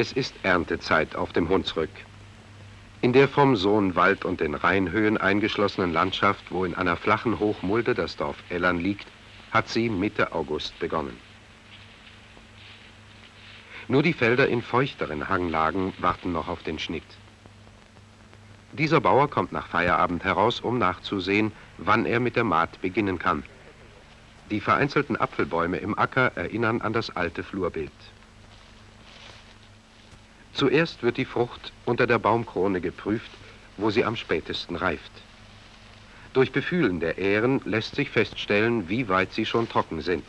Es ist Erntezeit auf dem Hunsrück. In der vom Sohnwald und den Rheinhöhen eingeschlossenen Landschaft, wo in einer flachen Hochmulde das Dorf Ellern liegt, hat sie Mitte August begonnen. Nur die Felder in feuchteren Hanglagen warten noch auf den Schnitt. Dieser Bauer kommt nach Feierabend heraus, um nachzusehen, wann er mit der Maat beginnen kann. Die vereinzelten Apfelbäume im Acker erinnern an das alte Flurbild. Zuerst wird die Frucht unter der Baumkrone geprüft, wo sie am spätesten reift. Durch Befühlen der Ähren lässt sich feststellen, wie weit sie schon trocken sind.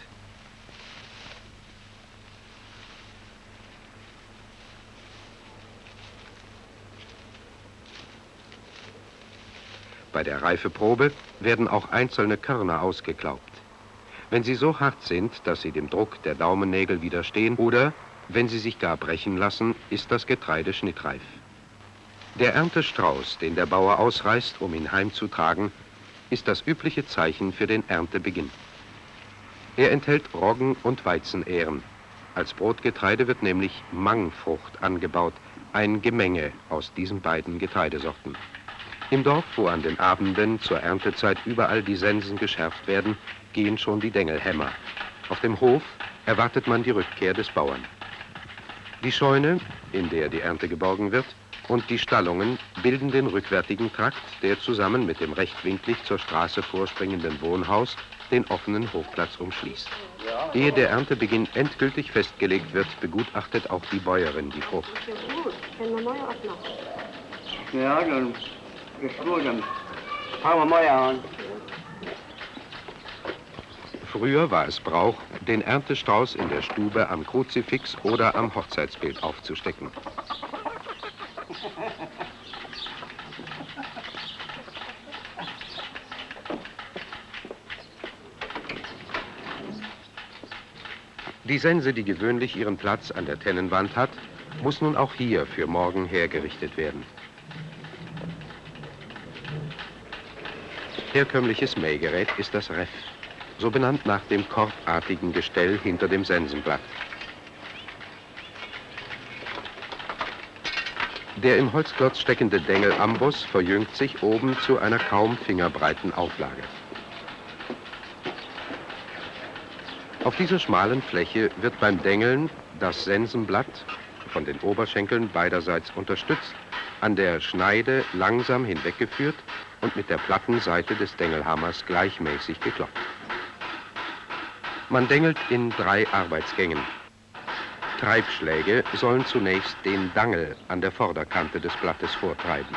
Bei der Reifeprobe werden auch einzelne Körner ausgeklaubt. Wenn sie so hart sind, dass sie dem Druck der Daumennägel widerstehen oder wenn sie sich gar brechen lassen, ist das Getreide schnittreif. Der Erntestrauß, den der Bauer ausreißt, um ihn heimzutragen, ist das übliche Zeichen für den Erntebeginn. Er enthält Roggen- und Weizenähren. Als Brotgetreide wird nämlich Mangfrucht angebaut, ein Gemenge aus diesen beiden Getreidesorten. Im Dorf, wo an den Abenden zur Erntezeit überall die Sensen geschärft werden, gehen schon die Dengelhämmer. Auf dem Hof erwartet man die Rückkehr des Bauern. Die Scheune, in der die Ernte geborgen wird, und die Stallungen bilden den rückwärtigen Trakt, der zusammen mit dem rechtwinklig zur Straße vorspringenden Wohnhaus den offenen Hofplatz umschließt. Ehe der Erntebeginn endgültig festgelegt wird, begutachtet auch die Bäuerin die Frucht. Ja, dann ist gut, dann fangen wir mal an. Früher war es Brauch, den Erntestrauß in der Stube am Kruzifix oder am Hochzeitsbild aufzustecken. Die Sense, die gewöhnlich ihren Platz an der Tennenwand hat, muss nun auch hier für morgen hergerichtet werden. Herkömmliches Mähgerät ist das Reff, so benannt nach dem korbartigen Gestell hinter dem Sensenblatt. Der im Holzklotz steckende Dengelamboss verjüngt sich oben zu einer kaum fingerbreiten Auflage. Auf dieser schmalen Fläche wird beim Dengeln das Sensenblatt, von den Oberschenkeln beiderseits unterstützt, an der Schneide langsam hinweggeführt und mit der platten Seite des Dengelhammers gleichmäßig geklopft. Man dengelt in drei Arbeitsgängen. Treibschläge sollen zunächst den Dangel an der Vorderkante des Blattes vortreiben.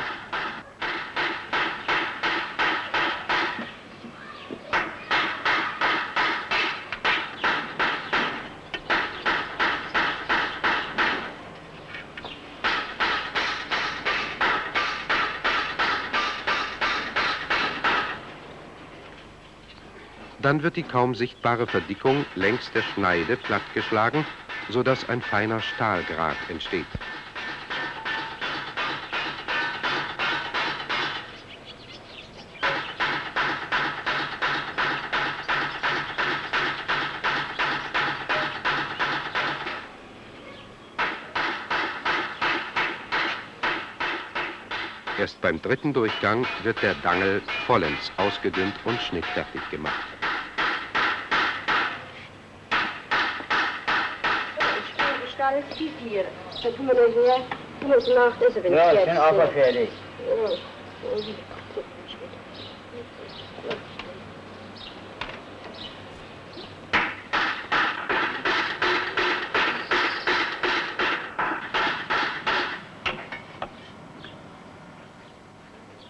Dann wird die kaum sichtbare Verdickung längs der Schneide plattgeschlagen, sodass ein feiner Stahlgrat entsteht. Erst beim dritten Durchgang wird der Dangel vollends ausgedünnt und schnittfertig gemacht. Alles tief hier. Dann tun wir nachher, tun wir uns nach das, wenn Ja, ich bin auch fertig.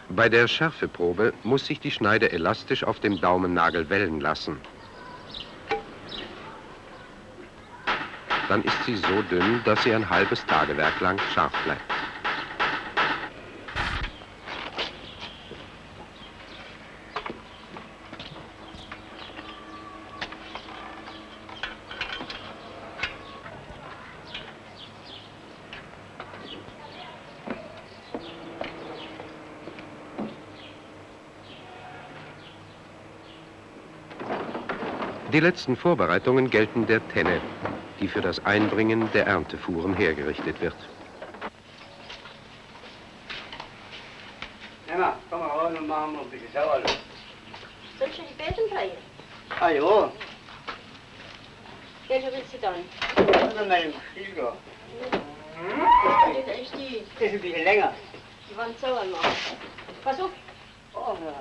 Bei der Schärfeprobe muss sich die Schneide elastisch auf dem Daumennagel wellen lassen. Dann ist sie so dünn, dass sie ein halbes Tagewerk lang scharf bleibt. Die letzten Vorbereitungen gelten der Tenne. Die für das Einbringen der Erntefuhren hergerichtet wird. Emma, komm mal raus und machen wir ein bisschen Sauerluft. Sollst du die Besen drehen? Ah ja, Welche willst du dann? oder mit dem Stiel Das ist die, Das ist ein bisschen länger. die Wand sauer machen. Pass auf, Oh, ja.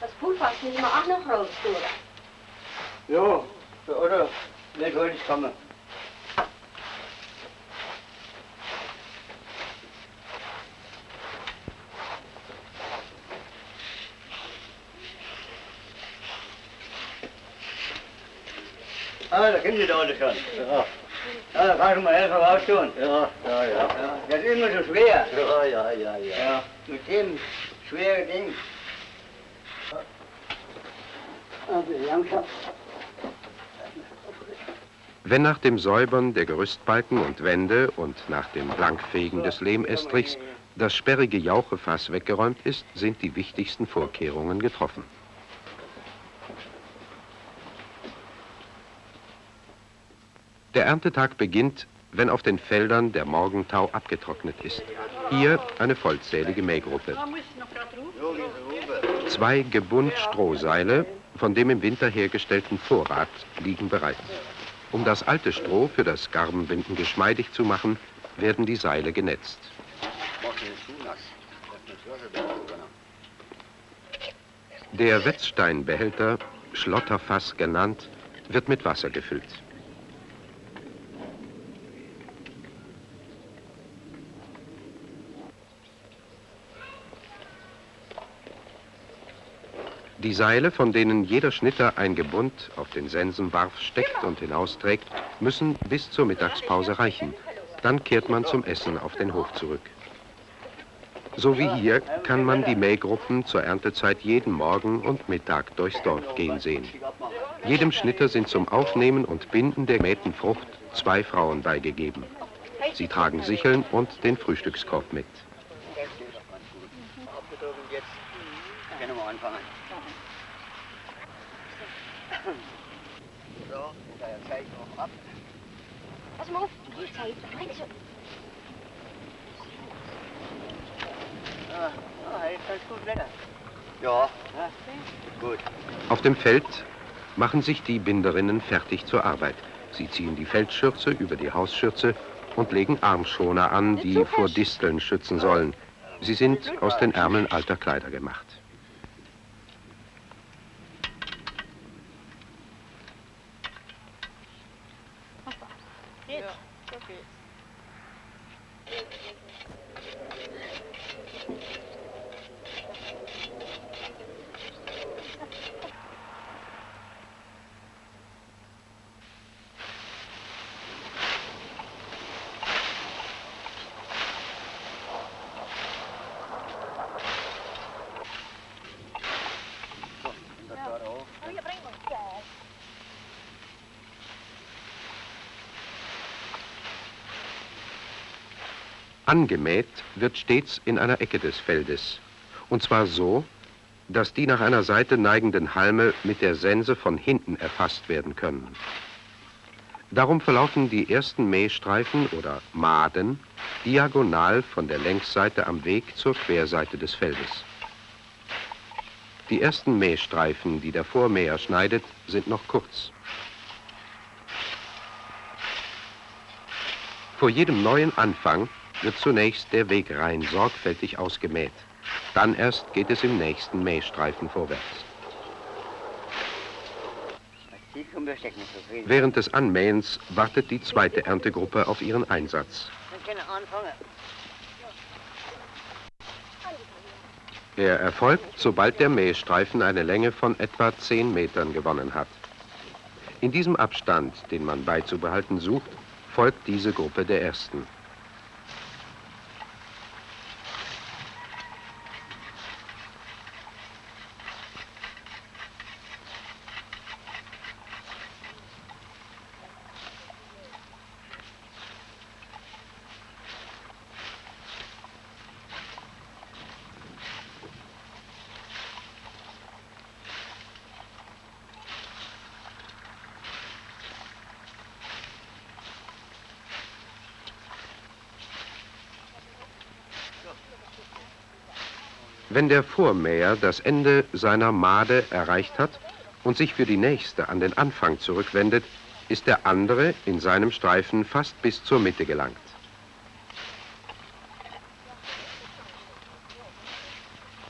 das Pulver müssen wir auch noch raus tun. Ja, oder? Nicht heute kommen. Ah, da kennen Sie doch alle schon. Ja. Ja, da kann ich mal helfen raustun. Ja, ja, ja. ja. Das ist immer so schwer. Ja, ja, ja, ja. Ja, mit dem schweren Ding. Also. Wenn nach dem Säubern der Gerüstbalken und Wände und nach dem Blankfegen des Lehmestrichs das sperrige Jauchefass weggeräumt ist, sind die wichtigsten Vorkehrungen getroffen. Der Erntetag beginnt, wenn auf den Feldern der Morgentau abgetrocknet ist. Hier eine vollzählige Mähgruppe. Zwei Gebund Strohseile von dem im Winter hergestellten Vorrat liegen bereit. Um das alte Stroh für das Garbenbinden geschmeidig zu machen, werden die Seile genetzt. Der Wetzsteinbehälter, Schlotterfass genannt, wird mit Wasser gefüllt. Die Seile, von denen jeder Schnitter ein Gebund auf den Sensenwarf steckt und hinausträgt, müssen bis zur Mittagspause reichen. Dann kehrt man zum Essen auf den Hof zurück. So wie hier kann man die Mähgruppen zur Erntezeit jeden Morgen und Mittag durchs Dorf gehen sehen. Jedem Schnitter sind zum Aufnehmen und Binden der gemähten Frucht zwei Frauen beigegeben. Sie tragen Sicheln und den Frühstückskorb mit. Jetzt können wir anfangen. So, da zeige ich noch ab. Pass mal auf, die Zeit. Bring so. Ah, ah, jetzt kannst du gut blättern. Ja, ja, gut. Auf dem Feld machen sich die Binderinnen fertig zur Arbeit. Sie ziehen die Feldschürze über die Hausschürze und legen Armschoner an, die vor Disteln schützen sollen. Sie sind aus den Ärmeln alter Kleider gemacht. Angemäht wird stets in einer Ecke des Feldes. Und zwar so, dass die nach einer Seite neigenden Halme mit der Sense von hinten erfasst werden können. Darum verlaufen die ersten Mähstreifen oder Maden diagonal von der Längsseite am Weg zur Querseite des Feldes. Die ersten Mähstreifen, die der Vormäher schneidet, sind noch kurz. Vor jedem neuen Anfang wird zunächst der Wegrein sorgfältig ausgemäht. Dann erst geht es im nächsten Mähstreifen vorwärts. Während des Anmähens wartet die zweite Erntegruppe auf ihren Einsatz. Er erfolgt, sobald der Mähstreifen eine Länge von etwa 10 Metern gewonnen hat. In diesem Abstand, den man beizubehalten sucht, folgt diese Gruppe der ersten. Wenn der Vormäher das Ende seiner Made erreicht hat und sich für die nächste an den Anfang zurückwendet, ist der andere in seinem Streifen fast bis zur Mitte gelangt.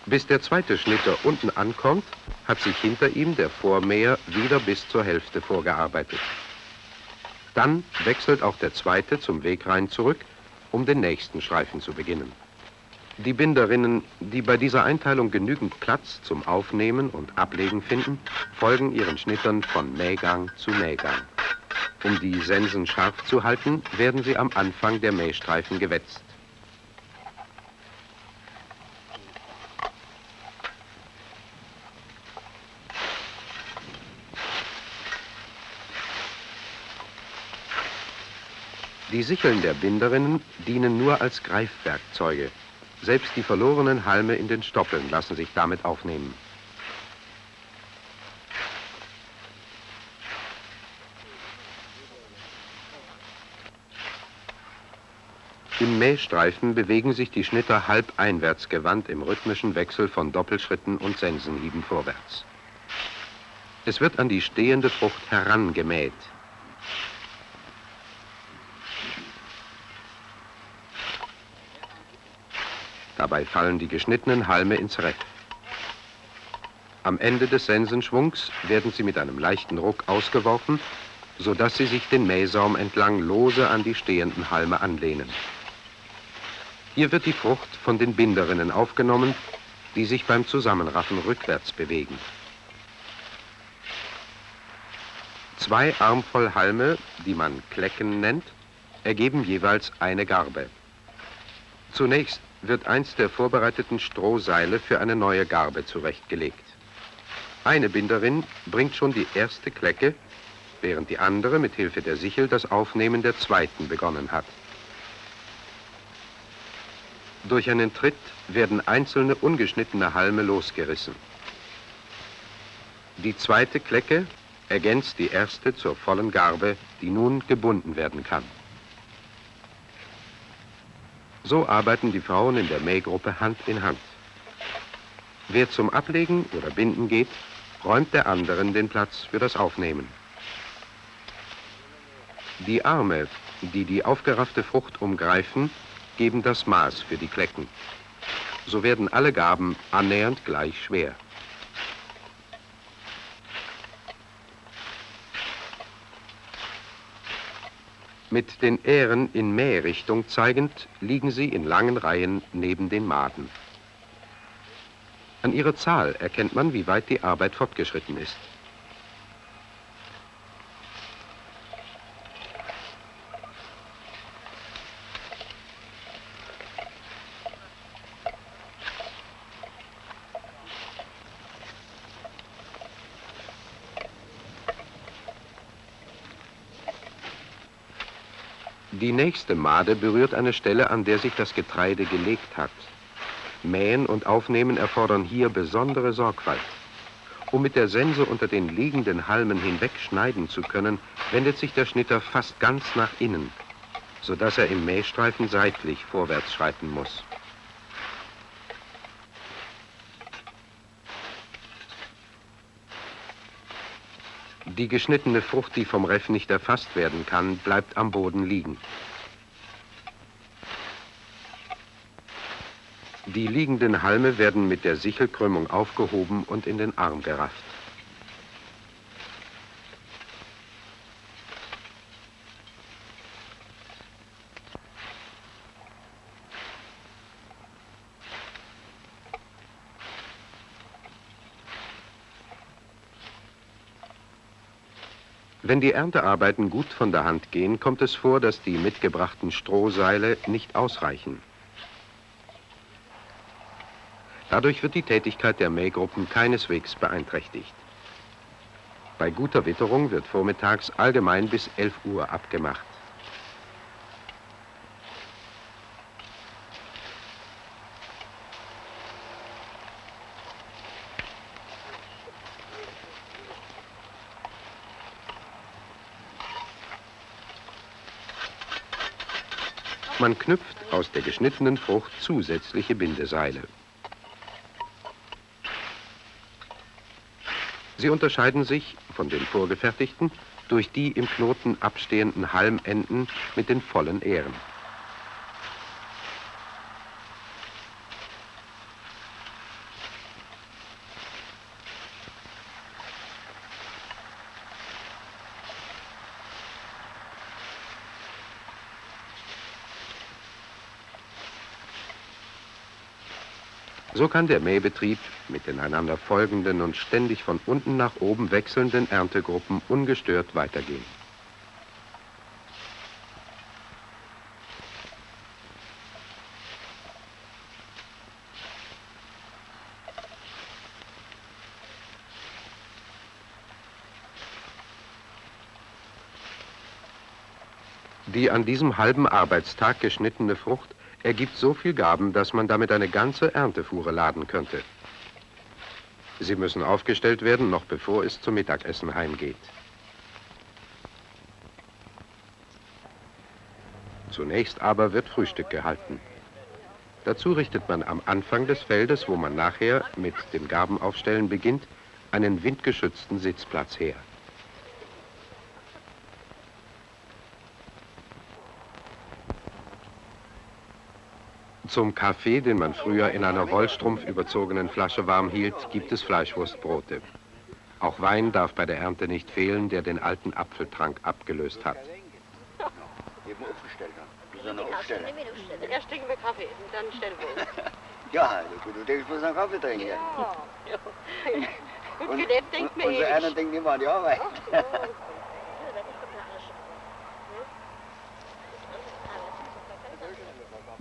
Bis der zweite Schnitter unten ankommt, hat sich hinter ihm der Vormäher wieder bis zur Hälfte vorgearbeitet. Dann wechselt auch der zweite zum Wegrhein zurück, um den nächsten Streifen zu beginnen. Die Binderinnen, die bei dieser Einteilung genügend Platz zum Aufnehmen und Ablegen finden, folgen ihren Schnittern von Mähgang zu Mähgang. Um die Sensen scharf zu halten, werden sie am Anfang der Mähstreifen gewetzt. Die Sicheln der Binderinnen dienen nur als Greifwerkzeuge. Selbst die verlorenen Halme in den Stoppeln lassen sich damit aufnehmen. Im Mähstreifen bewegen sich die Schnitter halb einwärts gewandt im rhythmischen Wechsel von Doppelschritten und Sensenhieben vorwärts. Es wird an die stehende Frucht herangemäht. Dabei fallen die geschnittenen Halme ins Reff. Am Ende des Sensenschwungs werden sie mit einem leichten Ruck ausgeworfen, sodass sie sich den Mähsaum entlang lose an die stehenden Halme anlehnen. Hier wird die Frucht von den Binderinnen aufgenommen, die sich beim Zusammenraffen rückwärts bewegen. Zwei Armvoll Halme, die man Klecken nennt, ergeben jeweils eine Garbe. Zunächst wird eins der vorbereiteten Strohseile für eine neue Garbe zurechtgelegt. Eine Binderin bringt schon die erste Klecke, während die andere mit Hilfe der Sichel das Aufnehmen der zweiten begonnen hat. Durch einen Tritt werden einzelne ungeschnittene Halme losgerissen. Die zweite Klecke ergänzt die erste zur vollen Garbe, die nun gebunden werden kann. So arbeiten die Frauen in der Mähgruppe Hand in Hand. Wer zum Ablegen oder Binden geht, räumt der anderen den Platz für das Aufnehmen. Die Arme, die die aufgeraffte Frucht umgreifen, geben das Maß für die Klecken. So werden alle Gaben annähernd gleich schwer. Mit den Ähren in Mährichtung zeigend liegen sie in langen Reihen neben den Maden. An ihrer Zahl erkennt man, wie weit die Arbeit fortgeschritten ist. Die nächste Made berührt eine Stelle, an der sich das Getreide gelegt hat. Mähen und Aufnehmen erfordern hier besondere Sorgfalt. Um mit der Sense unter den liegenden Halmen hinweg schneiden zu können, wendet sich der Schnitter fast ganz nach innen, sodass er im Mähstreifen seitlich vorwärts schreiten muss. Die geschnittene Frucht, die vom Reff nicht erfasst werden kann, bleibt am Boden liegen. Die liegenden Halme werden mit der Sichelkrümmung aufgehoben und in den Arm gerafft. Wenn die Erntearbeiten gut von der Hand gehen, kommt es vor, dass die mitgebrachten Strohseile nicht ausreichen. Dadurch wird die Tätigkeit der Mähgruppen keineswegs beeinträchtigt. Bei guter Witterung wird vormittags allgemein bis 11 Uhr abgemacht. Man knüpft aus der geschnittenen Frucht zusätzliche Bindeseile. Sie unterscheiden sich von den vorgefertigten durch die im Knoten abstehenden Halmenden mit den vollen Ähren. Kann der Mähbetrieb mit den einander folgenden und ständig von unten nach oben wechselnden Erntegruppen ungestört weitergehen. Die an diesem halben Arbeitstag geschnittene Frucht ergibt so viel Gaben, dass man damit eine ganze Erntefuhre laden könnte. Sie müssen aufgestellt werden, noch bevor es zum Mittagessen heimgeht. Zunächst aber wird Frühstück gehalten. Dazu richtet man am Anfang des Feldes, wo man nachher mit dem Gabenaufstellen beginnt, einen windgeschützten Sitzplatz her. Zum Kaffee, den man früher in einer Wollstrumpf überzogenen Flasche warm hielt, gibt es Fleischwurstbrote. Auch Wein darf bei der Ernte nicht fehlen, der den alten Apfeltrank abgelöst hat. Erst trinken wir Kaffee dann stellen wir uns. Ja, du, du denkst bloß an Kaffee trinken. Ja. Gut gelebt denkt so eh einer nicht. denkt immer an die Arbeit.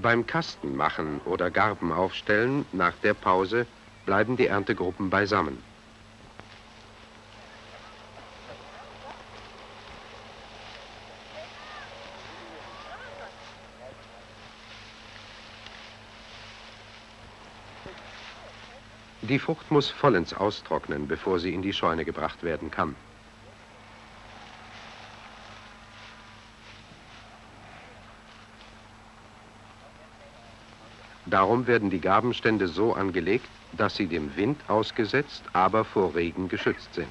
Beim Kastenmachen oder Garben aufstellen nach der Pause bleiben die Erntegruppen beisammen. Die Frucht muss vollends austrocknen, bevor sie in die Scheune gebracht werden kann. Darum werden die Gabenstände so angelegt, dass sie dem Wind ausgesetzt, aber vor Regen geschützt sind.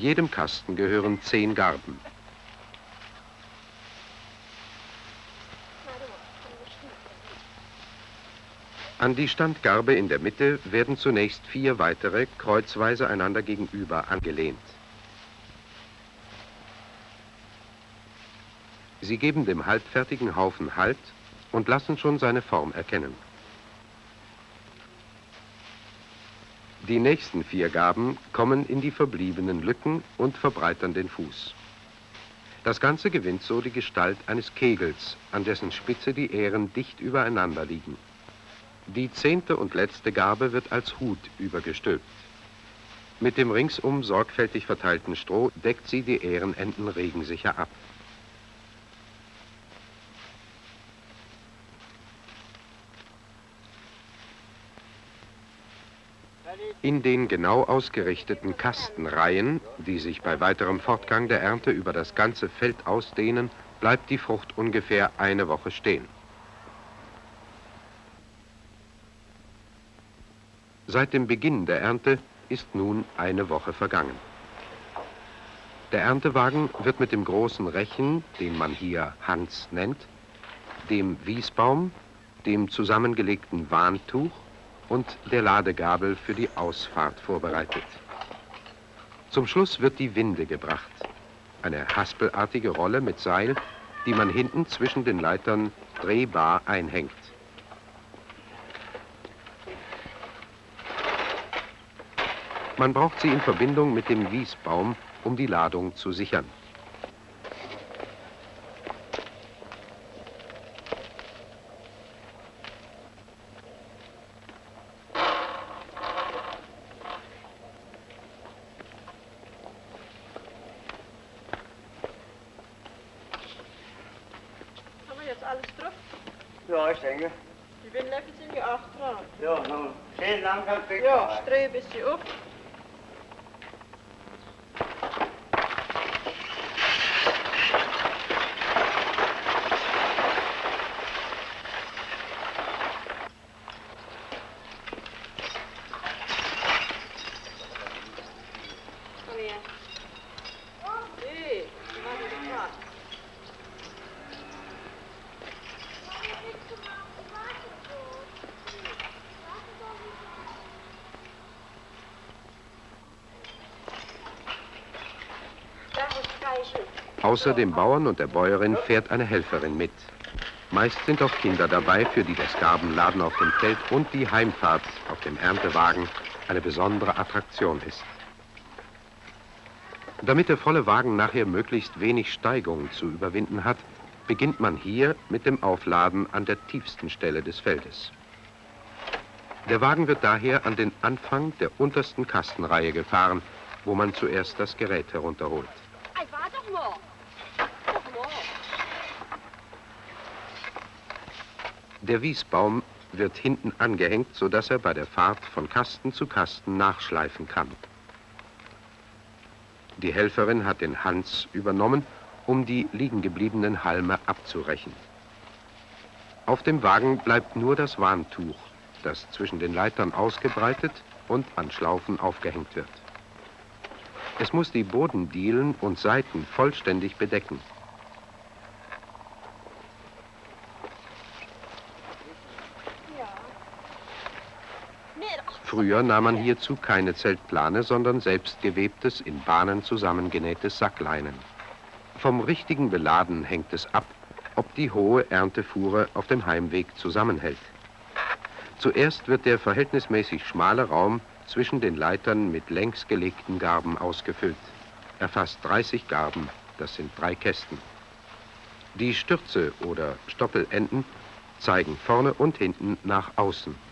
Jedem Kasten gehören zehn Garben. An die Standgarbe in der Mitte werden zunächst vier weitere kreuzweise einander gegenüber angelehnt. Sie geben dem halbfertigen Haufen Halt und lassen schon seine Form erkennen. Die nächsten vier Gaben kommen in die verbliebenen Lücken und verbreitern den Fuß. Das Ganze gewinnt so die Gestalt eines Kegels, an dessen Spitze die Ähren dicht übereinander liegen. Die zehnte und letzte Gabe wird als Hut übergestülpt. Mit dem ringsum sorgfältig verteilten Stroh deckt sie die Ährenenden regensicher ab. In den genau ausgerichteten Kastenreihen, die sich bei weiterem Fortgang der Ernte über das ganze Feld ausdehnen, bleibt die Frucht ungefähr eine Woche stehen. Seit dem Beginn der Ernte ist nun eine Woche vergangen. Der Erntewagen wird mit dem großen Rechen, den man hier Hans nennt, dem Wiesbaum, dem zusammengelegten Warntuch und der Ladegabel für die Ausfahrt vorbereitet. Zum Schluss wird die Winde gebracht. Eine haspelartige Rolle mit Seil, die man hinten zwischen den Leitern drehbar einhängt. Man braucht sie in Verbindung mit dem Wiesbaum, um die Ladung zu sichern. ist alles drauf? Ja, ich denke. Die Windläufe sind ja auch dran. Ja, nun, schön langsam weg. Ja, strehe ein bisschen auf. Komm her. Nee, die waren nicht dran. Da ist Streichen. Außer dem Bauern und der Bäuerin fährt eine Helferin mit. Meist sind auch Kinder dabei, für die das Garbenladen auf dem Feld und die Heimfahrt auf dem Erntewagen eine besondere Attraktion ist. Damit der volle Wagen nachher möglichst wenig Steigung zu überwinden hat, beginnt man hier mit dem Aufladen an der tiefsten Stelle des Feldes. Der Wagen wird daher an den Anfang der untersten Kastenreihe gefahren, wo man zuerst das Gerät herunterholt. Ei, war doch mal. Doch mal. Der Wiesbaum wird hinten angehängt, sodass er bei der Fahrt von Kasten zu Kasten nachschleifen kann. Die Helferin hat den Hans übernommen, um die liegengebliebenen Halme abzurechen. Auf dem Wagen bleibt nur das Warntuch, das zwischen den Leitern ausgebreitet und an Schlaufen aufgehängt wird. Es muss die Bodendielen und Seiten vollständig bedecken. Früher nahm man hierzu keine Zeltplane, sondern selbstgewebtes, in Bahnen zusammengenähtes Sackleinen. Vom richtigen Beladen hängt es ab, ob die hohe Erntefuhre auf dem Heimweg zusammenhält. Zuerst wird der verhältnismäßig schmale Raum zwischen den Leitern mit längs gelegten Garben ausgefüllt. Er fasst 30 Garben, das sind drei Kästen. Die Stürze oder Stoppelenden zeigen vorne und hinten nach außen.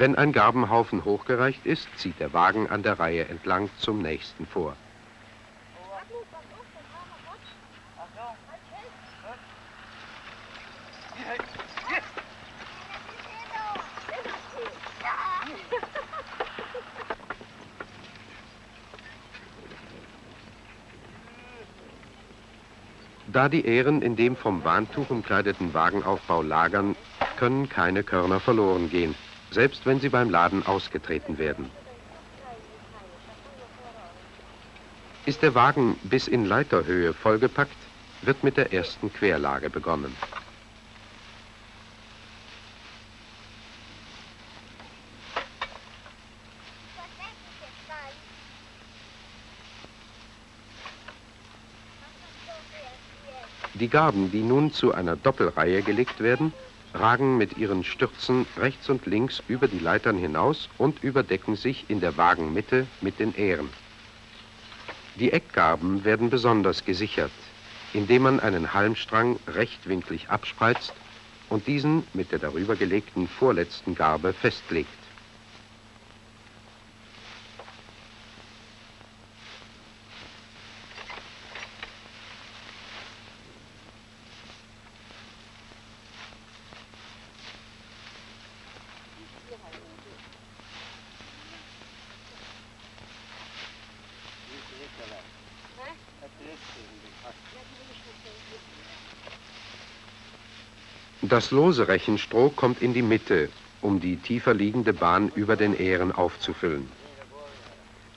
Wenn ein Garbenhaufen hochgereicht ist, zieht der Wagen an der Reihe entlang zum nächsten vor. Da die Ähren in dem vom Bahntuch umkleideten Wagenaufbau lagern, können keine Körner verloren gehen, selbst wenn sie beim Laden ausgetreten werden. Ist der Wagen bis in Leiterhöhe vollgepackt, wird mit der ersten Querlage begonnen. Die Garben, die nun zu einer Doppelreihe gelegt werden, ragen mit ihren Stürzen rechts und links über die Leitern hinaus und überdecken sich in der Wagenmitte mit den Ähren. Die Eckgarben werden besonders gesichert, indem man einen Halmstrang rechtwinklig abspreizt und diesen mit der darüber gelegten vorletzten Garbe festlegt. Das lose Rechenstroh kommt in die Mitte, um die tiefer liegende Bahn über den Ähren aufzufüllen.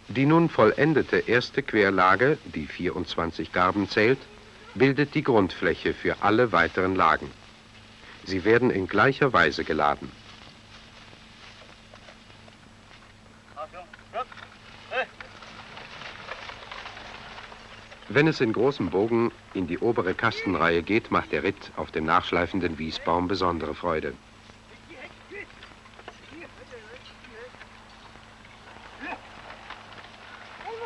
Die nun vollendete erste Querlage, die 24 Garben zählt, bildet die Grundfläche für alle weiteren Lagen. Sie werden in gleicher Weise geladen. Wenn es in großem Bogen in die obere Kastenreihe geht, macht der Ritt auf dem nachschleifenden Wiesbaum besondere Freude.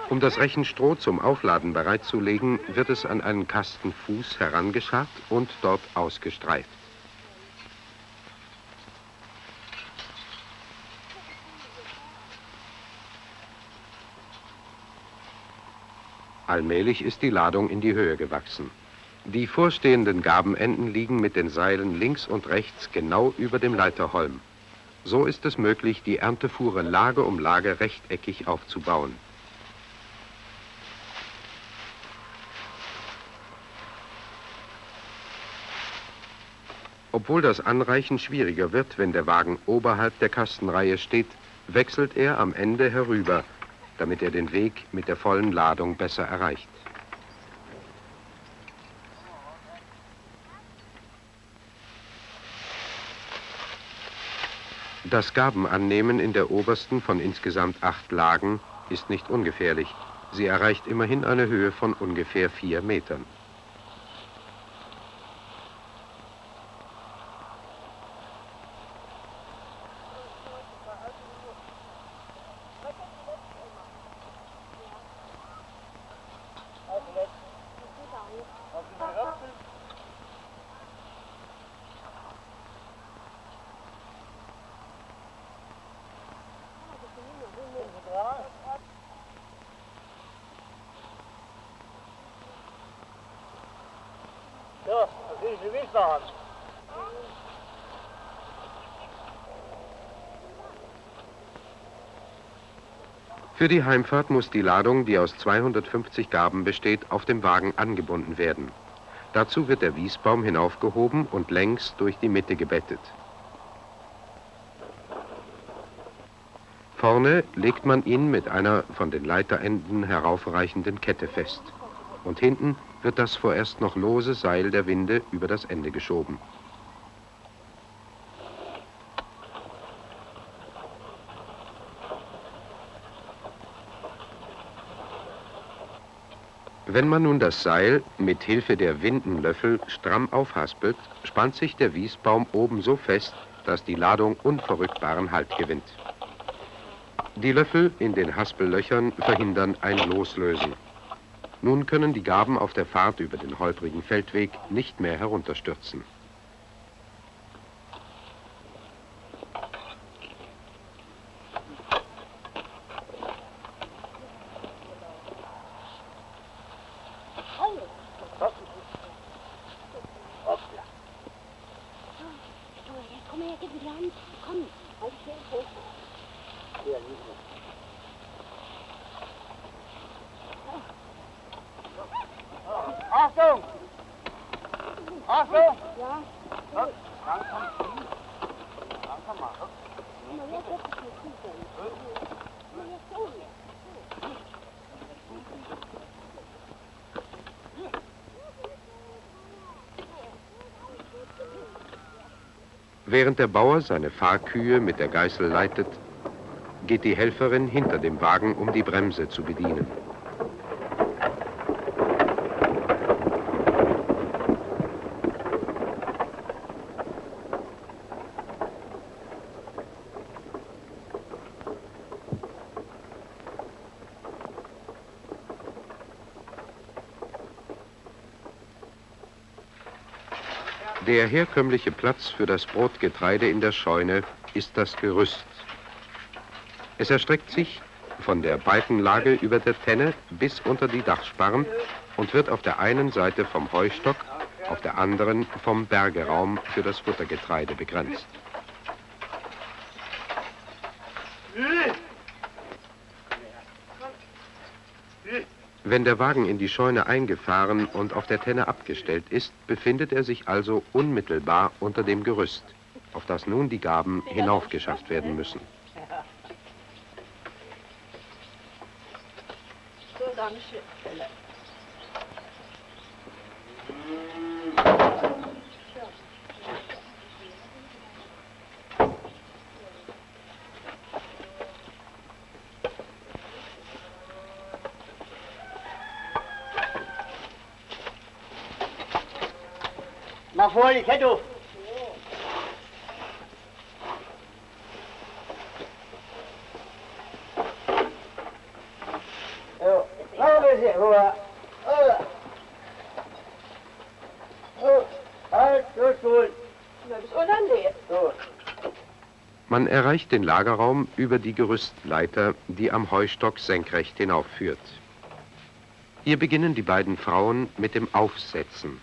Um das Rechenstroh zum Aufladen bereitzulegen, wird es an einen Kastenfuß herangescharrt und dort ausgestreift. Allmählich ist die Ladung in die Höhe gewachsen. Die vorstehenden Gabenenden liegen mit den Seilen links und rechts genau über dem Leiterholm. So ist es möglich, die Erntefuhre Lage um Lage rechteckig aufzubauen. Obwohl das Anreichen schwieriger wird, wenn der Wagen oberhalb der Kastenreihe steht, wechselt er am Ende herüber, damit er den Weg mit der vollen Ladung besser erreicht. Das Gabenannehmen in der obersten von insgesamt acht Lagen ist nicht ungefährlich. Sie erreicht immerhin eine Höhe von ungefähr vier Metern. Ja, das ist die Wiesbaden. Für die Heimfahrt muss die Ladung, die aus 250 Gaben besteht, auf dem Wagen angebunden werden. Dazu wird der Wiesbaum hinaufgehoben und längs durch die Mitte gebettet. Vorne legt man ihn mit einer von den Leiterenden heraufreichenden Kette fest. Und hinten wird das vorerst noch lose Seil der Winde über das Ende geschoben. Wenn man nun das Seil mit Hilfe der Windenlöffel stramm aufhaspelt, spannt sich der Wiesbaum oben so fest, dass die Ladung unverrückbaren Halt gewinnt. Die Löffel in den Haspellöchern verhindern ein Loslösen. Nun können die Gaben auf der Fahrt über den holprigen Feldweg nicht mehr herunterstürzen. Komm her, gib mir die Hand. Komm, halt schön hoch. Achtung! Achtung! Ja, Langsam ziehen. Langsam mal. komm mal her, setz dich mal zu, dann. Na, jetzt so hier. Während der Bauer seine Fahrkühe mit der Geißel leitet, geht die Helferin hinter dem Wagen, um die Bremse zu bedienen. Der herkömmliche Platz für das Brotgetreide in der Scheune ist das Gerüst. Es erstreckt sich von der Balkenlage über der Tenne bis unter die Dachsparren und wird auf der einen Seite vom Heustock, auf der anderen vom Bergeraum für das Futtergetreide begrenzt. Wenn der Wagen in die Scheune eingefahren und auf der Tenne abgestellt ist, befindet er sich also unmittelbar unter dem Gerüst, auf das nun die Gaben hinaufgeschafft werden müssen. So, danke schön. Mach vor die Kette auf. Ja, noch ein bisschen. Rüber. So, halt. Man erreicht den Lagerraum über die Gerüstleiter, die am Heustock senkrecht hinaufführt. Hier beginnen die beiden Frauen mit dem Aufsetzen.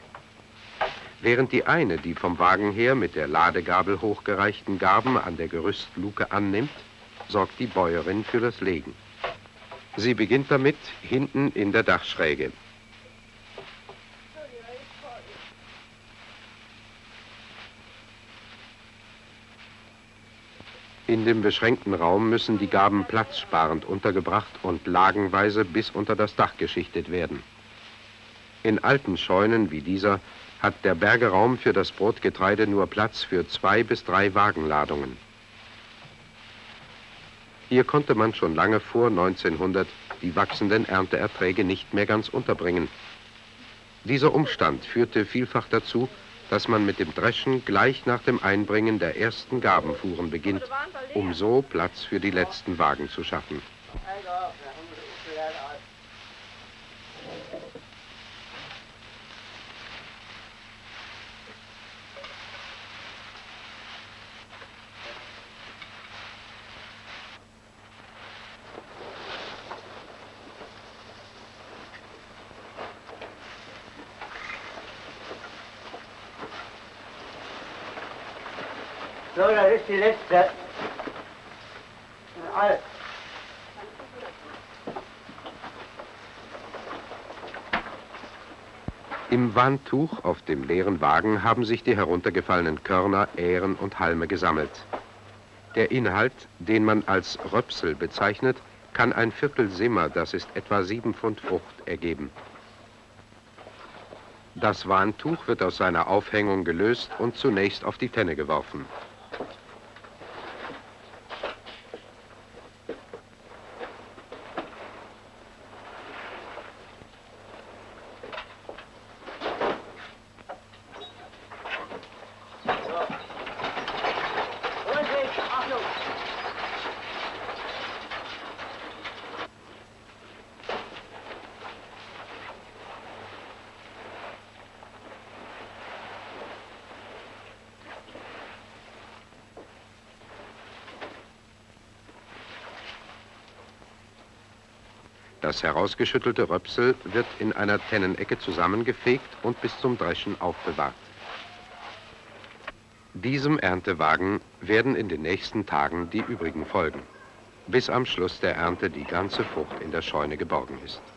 Während die eine die vom Wagen her mit der Ladegabel hochgereichten Garben an der Gerüstluke annimmt, sorgt die Bäuerin für das Legen. Sie beginnt damit hinten in der Dachschräge. In dem beschränkten Raum müssen die Gaben platzsparend untergebracht und lagenweise bis unter das Dach geschichtet werden. In alten Scheunen wie dieser hat der Bergeraum für das Brotgetreide nur Platz für zwei bis drei Wagenladungen. Hier konnte man schon lange vor 1900 die wachsenden Ernteerträge nicht mehr ganz unterbringen. Dieser Umstand führte vielfach dazu, dass man mit dem Dreschen gleich nach dem Einbringen der ersten Gabenfuhren beginnt, um so Platz für die letzten Wagen zu schaffen. So, das ist die letzte. Im Wandtuch auf dem leeren Wagen haben sich die heruntergefallenen Körner, Ähren und Halme gesammelt. Der Inhalt, den man als Röpsel bezeichnet, kann ein Viertel Simmer, das ist etwa sieben Pfund Frucht, ergeben. Das Warntuch wird aus seiner Aufhängung gelöst und zunächst auf die Tenne geworfen. Das herausgeschüttelte Röpsel wird in einer Tennenecke zusammengefegt und bis zum Dreschen aufbewahrt. Diesem Erntewagen werden in den nächsten Tagen die übrigen folgen, bis am Schluss der Ernte die ganze Frucht in der Scheune geborgen ist.